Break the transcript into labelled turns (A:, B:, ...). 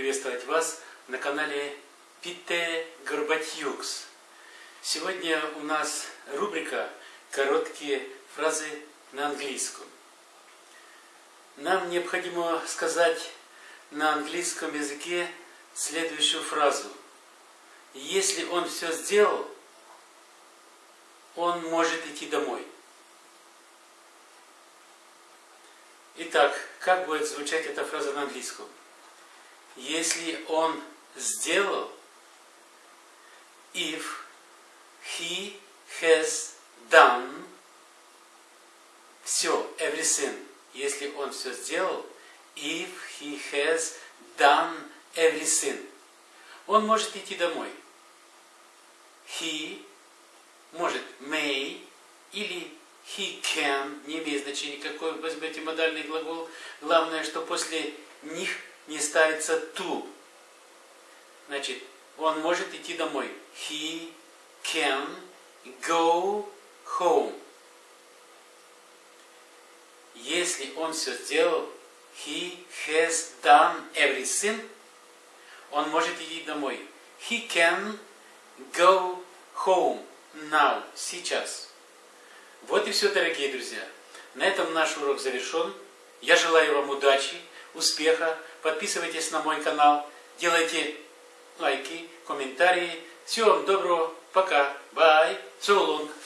A: приветствовать вас на канале Пите Горбатюкс. Сегодня у нас рубрика «Короткие фразы на английском». Нам необходимо сказать на английском языке следующую фразу. Если он все сделал, он может идти домой. Итак, как будет звучать эта фраза на английском? Если он сделал, if he has done, все, everything, если он все сделал, if he has done everything, он может идти домой. He может may или he can, не имеет значения какой, возьмете модальный глагол. Главное, что после них не ставится to. Значит, он может идти домой. He can go home. Если он все сделал, he has done everything, он может идти домой. He can go home now, сейчас. Вот и все, дорогие друзья. На этом наш урок завершен. Я желаю вам удачи, успеха. Подписывайтесь на мой канал, делайте лайки, комментарии. Всего вам доброго. Пока. So long.